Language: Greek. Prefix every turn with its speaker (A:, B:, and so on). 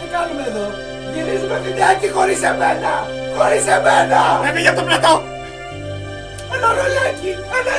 A: Τι κάνουμε εδώ, γυρίζουμε βιντεάκι χωρίς εμένα, χωρίς εμένα!
B: Έβγαινε για το πλατό!
A: Ένα ρολάκι, ένα